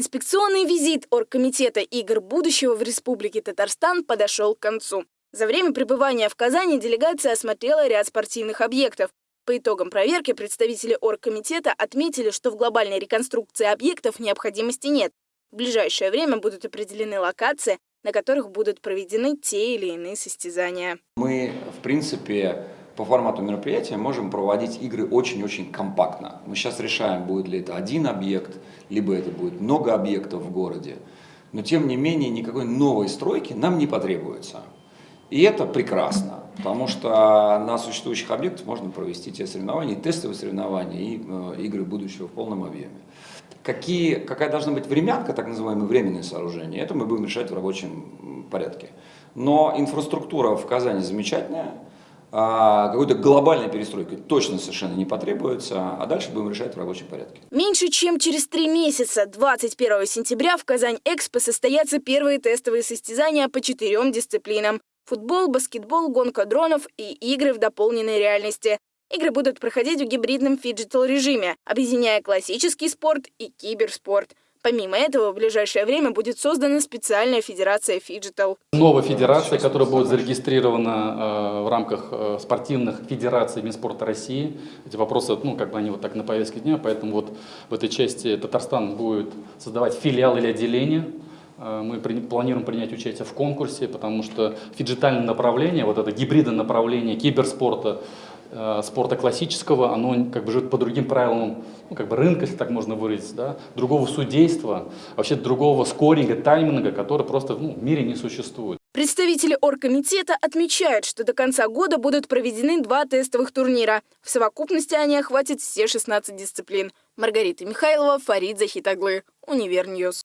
Инспекционный визит Оргкомитета игр будущего в Республике Татарстан подошел к концу. За время пребывания в Казани делегация осмотрела ряд спортивных объектов. По итогам проверки представители Оргкомитета отметили, что в глобальной реконструкции объектов необходимости нет. В ближайшее время будут определены локации, на которых будут проведены те или иные состязания. Мы, в принципе, по формату мероприятия можем проводить игры очень-очень компактно. Мы сейчас решаем, будет ли это один объект, либо это будет много объектов в городе. Но тем не менее никакой новой стройки нам не потребуется. И это прекрасно, потому что на существующих объектах можно провести те соревнования, тестовые соревнования, и э, игры будущего в полном объеме. Какие, какая должна быть времянка, так называемые временные сооружения, это мы будем решать в рабочем порядке. Но инфраструктура в Казани замечательная, какой-то глобальной перестройки точно совершенно не потребуется, а дальше будем решать в рабочем порядке. Меньше чем через три месяца, 21 сентября, в Казань-Экспо состоятся первые тестовые состязания по четырем дисциплинам. Футбол, баскетбол, гонка дронов и игры в дополненной реальности. Игры будут проходить в гибридном фиджитал-режиме, объединяя классический спорт и киберспорт. Помимо этого, в ближайшее время будет создана специальная федерация фиджитал. Новая федерация, которая будет зарегистрирована э, в рамках э, спортивных федераций Минспорта России. Эти вопросы, ну, как бы они вот так на повестке дня, поэтому вот в этой части Татарстан будет создавать филиал или отделение Э, мы планируем принять участие в конкурсе, потому что фиджитальное направление, вот это гибридное направление киберспорта, спорта классического, оно как бы живет по другим правилам ну, как бы рынка, если так можно выразить, да, другого судейства, вообще другого скоринга, тайминга, который просто ну, в мире не существует. Представители оргкомитета отмечают, что до конца года будут проведены два тестовых турнира. В совокупности они охватят все 16 дисциплин. Маргарита Михайлова, Фарид Захитаглы, Univer News.